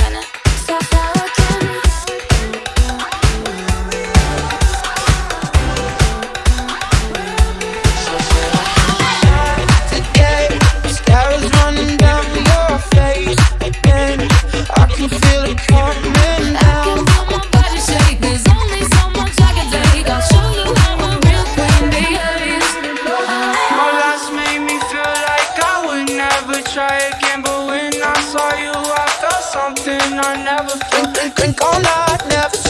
ain't never drink, drink, drink all night, never.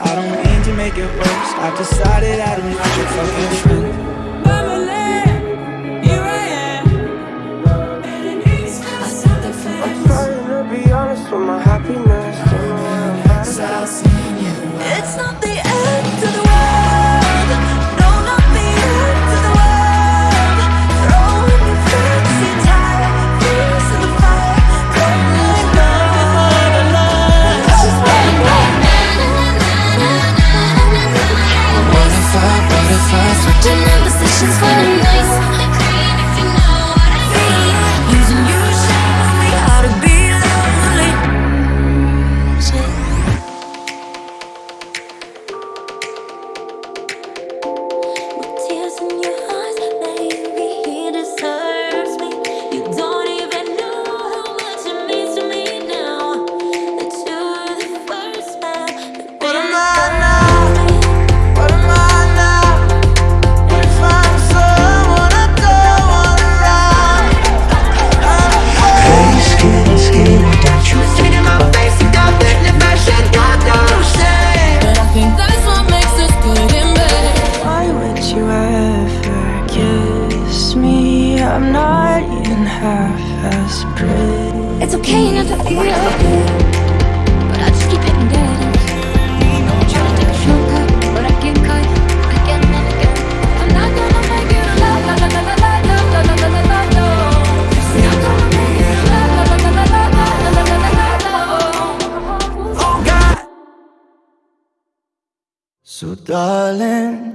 I don't mean to make it worse. I've decided I don't need your fucking friend. I'm not even half as pretty. It's okay not to feel it But I just keep hitting So darling